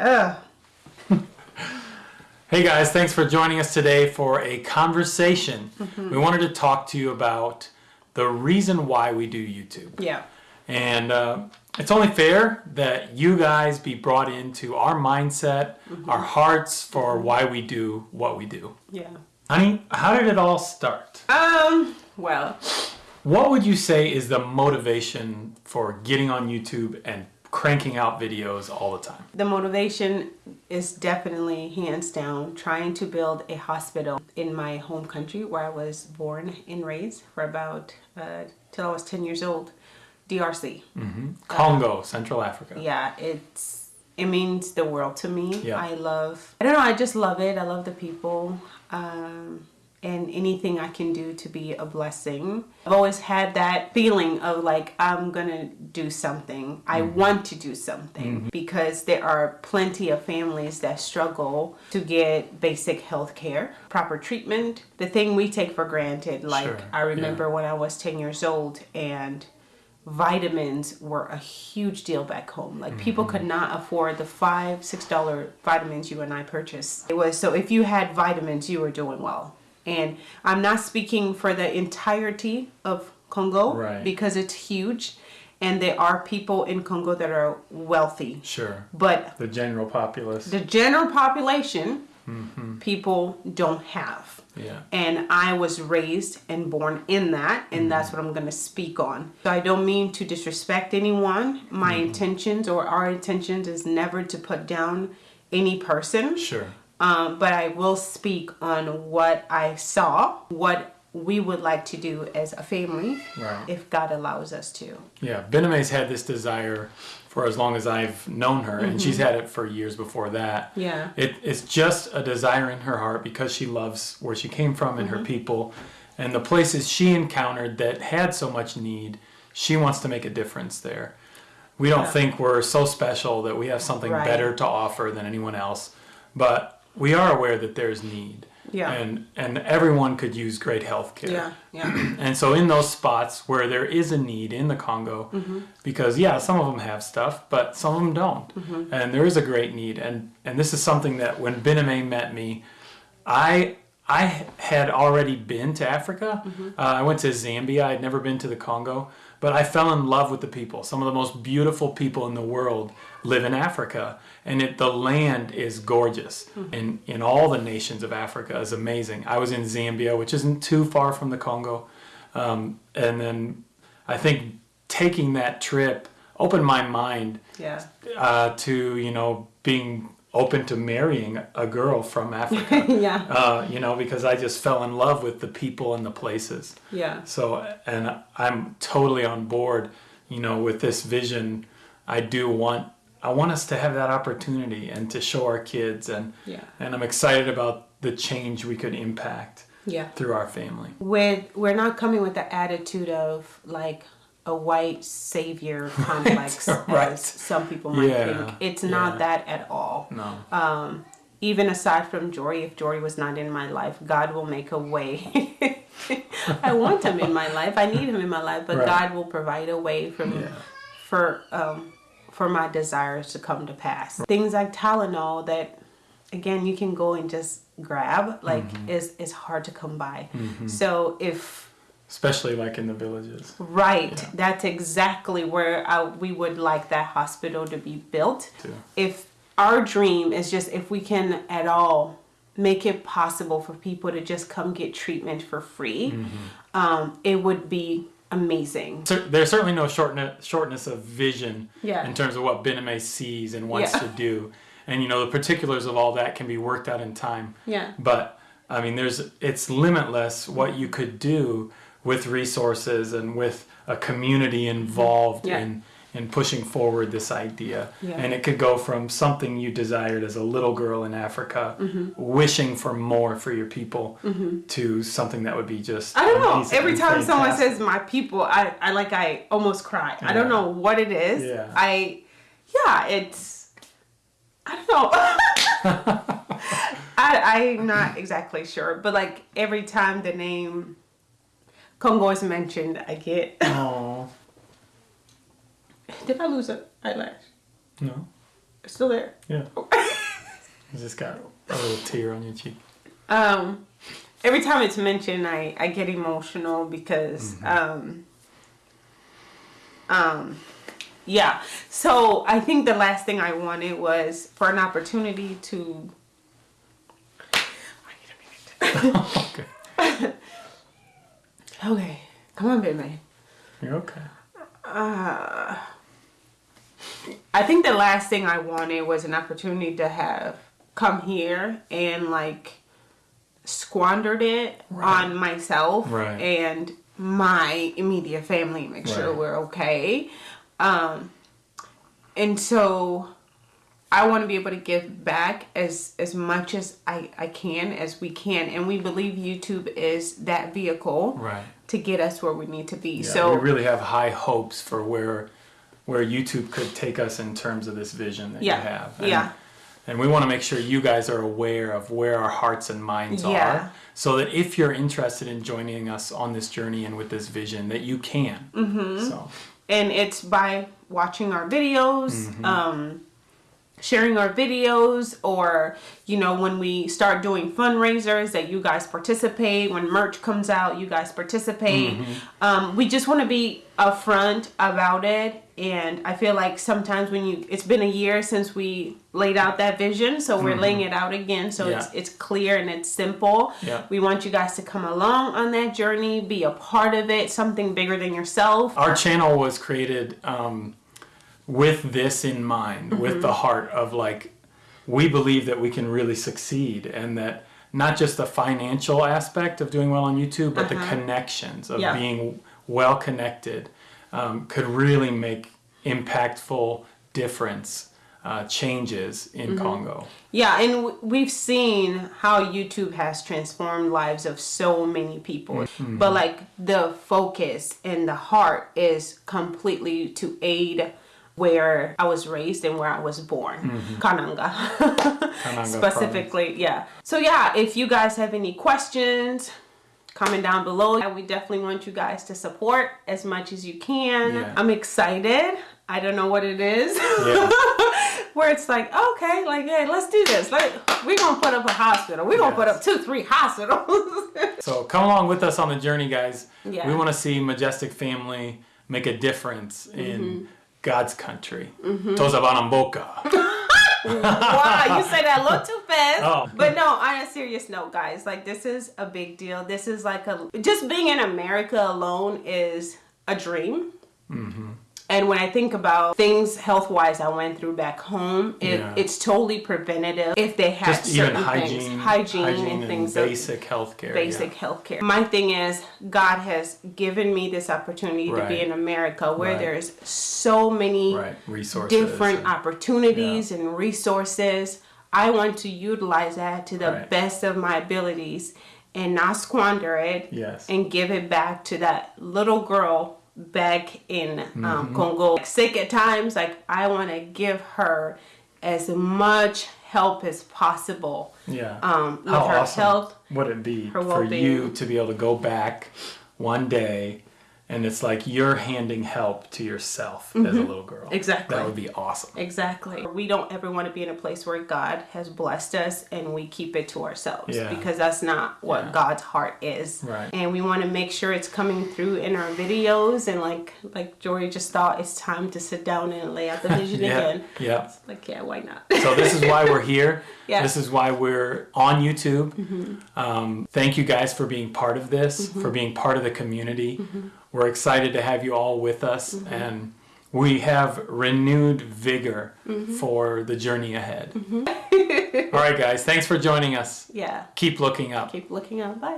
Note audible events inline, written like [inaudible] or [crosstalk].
Ugh. [laughs] Hey guys, thanks for joining us today for a conversation. We wanted to talk to you about the reason why we do YouTube. Yeah. And uh, it's only fair that you guys be brought into our mindset, our hearts for why we do what we do. Yeah. Honey, how did it all start? Um, well, What would you say is the motivation for getting on YouTube and cranking out videos all the time? the motivation is definitely hands down trying to build a hospital in my home country where I was born and raised for about uh, till I was 10 years old, DRC. Congo, Central Africa. Yeah, it's it means the world to me. Yeah. I love I don't know, I just love it. I love the people. Um and anything I can do to be a blessing. I've always had that feeling of like I'm gonna do something. I mm-hmm. want to do something mm-hmm. because there are plenty of families that struggle to get basic health care, proper treatment, the thing we take for granted. Like Sure, I remember when I was 10 years old and vitamins were a huge deal back home. Like mm-hmm. people could not afford the five, six dollar vitamins you and I purchased. It was so if you had vitamins, you were doing well. And I'm not speaking for the entirety of Congo Right. because it's huge, and there are people in Congo that are wealthy, Sure. but The general populace. the general population, mm-hmm. people don't have. Yeah. And I was raised and born in that, and mm-hmm. that's what I'm going to speak on. So I don't mean to disrespect anyone. My mm-hmm. intentions or our intentions is never to put down any person. Sure. Um, but I will speak on what I saw, what we would like to do as a family, Right. if God allows us to. Yeah, Bename's had this desire for as long as I've known her, and she's had it for years before that. Yeah. It, it's just a desire in her heart because she loves where she came from and her people and the places she encountered that had so much need. She wants to make a difference there. We don't Yeah. think we're so special that we have something Right. better to offer than anyone else, but we are aware that there's need. Yeah. And and everyone could use great health care. Yeah, yeah, [clears throat] And so in those spots where there is a need in the Congo, mm-hmm. because yeah, some of them have stuff, but some of them don't, mm-hmm. and there is a great need. And and this is something that when Bename met me, I I had already been to Africa. Uh, I went to Zambia. I'd never been to the Congo, but I fell in love with the people. Some of the most beautiful people in the world live in Africa, and it, the land is gorgeous. And in all the nations of Africa is amazing. I was in Zambia, which isn't too far from the Congo, um, and then I think taking that trip opened my mind yeah, uh, to you know being open to marrying a girl from [laughs] Africa. yeah, uh, you know, because I just fell in love with the people and the places. yeah. So, and I'm totally on board, you know, with this vision. I do want, I want us to have that opportunity and to show our kids, and Yeah. and I'm excited about the change we could impact Yeah. through our family. with we're not coming with the attitude of like a white savior [laughs] complex right. as some people might Yeah, think it's not that at all No, um even aside from Jory, if Jory was not in my life, God will make a way. [laughs] I want him in my life. I need him in my life, but Right. God will provide a way from Yeah. for um for my desires to come to pass. Things like Tylenol that again you can go and just grab like Mm-hmm. is is hard to come by. So if especially like in the villages. Right. That's exactly where I, we would like that hospital to be built. Too. If our dream is just if we can at all make it possible for people to just come get treatment for free, um, it would be amazing. Cer- There's certainly no shortness, shortness of vision Yeah. in terms of what Bename sees and wants Yeah. to do, and you know the particulars of all that can be worked out in time. Yeah. But I mean, there's it's limitless what you could do with resources and with a community involved Yeah. in in pushing forward this idea. Yeah. And it could go from something you desired as a little girl in Africa, Mm-hmm. wishing for more for your people, to something that would be just I don't know. Every time someone says my people, I, I like I almost cry. I don't know what it is. Yeah. I yeah, it's I don't know. [laughs] [laughs] I I'm not exactly sure, but like every time the name Congo is mentioned, I get. Oh [laughs] Did I lose an eyelash? no, It's still there. yeah. [laughs] You just got a little tear on your cheek. Um, every time it's mentioned, I, I get emotional because, um, um, yeah. So I think the last thing I wanted was for an opportunity to. I need a minute. Okay. [laughs] Okay, come on, baby. You're okay. I think the last thing I wanted was an opportunity to have come here and like squandered it Right. on myself Right. and my immediate family, make sure we're okay. Um, and so I want to be able to give back as as much as I, I can as we can, and we believe YouTube is that vehicle Right. to get us where we need to be. Yeah, so we really have high hopes for where where YouTube could take us in terms of this vision that Yeah, you have. And, yeah. And we want to make sure you guys are aware of where our hearts and minds Yeah. are, so that if you're interested in joining us on this journey and with this vision, that you can. Mm-hmm. So and it's by watching our videos Mm-hmm. um sharing our videos or you know when we start doing fundraisers that you guys participate when merch comes out you guys participate Mm-hmm. um, we just want to be upfront about it and i feel like sometimes when you it's been a year since we laid out that vision so we're laying it out again so it's Mm-hmm. It's clear and it's simple Yeah. we want you guys to come along on that journey be a part of it something bigger than yourself our channel was created um, with this in mind, Mm-hmm. with the heart of like, we believe that we can really succeed and that not just the financial aspect of doing well on YouTube, but the connections of Uh-huh. Yeah. being well connected um, could really make impactful difference, uh, changes in Mm-hmm. Congo. Yeah, and w- we've seen how YouTube has transformed lives of so many people. Mm-hmm. But like the focus and the heart is completely to aid where I was raised and where I was born, Kananga. Kananga [laughs] Specifically, yeah. So yeah, if you guys have any questions, comment down below. And we definitely want you guys to support as much as you can. Yeah. I'm excited. I don't know what it is. Yeah. [laughs] Where it's like, okay, like, hey, let's do this. Like, we're gonna put up a hospital. We're gonna put up two, three hospitals. [laughs] So come along with us on the journey, guys. Yeah. We want to see Majestic Family make a difference in Mm-hmm. God's country. Toza Banamboka. [laughs] wow, you say that a little too fast. Oh. But no, on a serious note, guys, like this is a big deal. This is like a just being in America alone is a dream. Mm-hmm. And when I think about things health wise I went through back home, it, Yeah. it's totally preventative if they had Just even certain hygiene, things, hygiene, and things of basic healthcare. basic yeah. health care. My thing is, God has given me this opportunity to be in America where Right. there's so many Right, resources. different and- opportunities and resources. I want to utilize that to the Right. best of my abilities and not squander it Yes. and give it back to that little girl back in um, Congo. Sick at times, like I want to give her as much help as possible yeah. um, with How her awesome health. would it be for you to be able to go back one day and it's like you're handing help to yourself as a little girl. Mm-hmm. Exactly. That would be awesome. Exactly. We don't ever want to be in a place where God has blessed us and we keep it to ourselves Yeah. because that's not what Yeah. God's heart is. Right. And we want to make sure it's coming through in our videos and like like Jory just thought it's time to sit down and lay out the [laughs] vision Yeah. again. Yeah. Like yeah, why not? So this is why we're [laughs] here. Yeah. This is why we're on YouTube. Um, thank you guys for being part of this, for being part of the community. We're excited to have you all with us, mm-hmm. and we have renewed vigor mm-hmm. for the journey ahead. Mm-hmm. all right, guys. Thanks for joining us. yeah. Keep looking up. Keep looking up. Bye.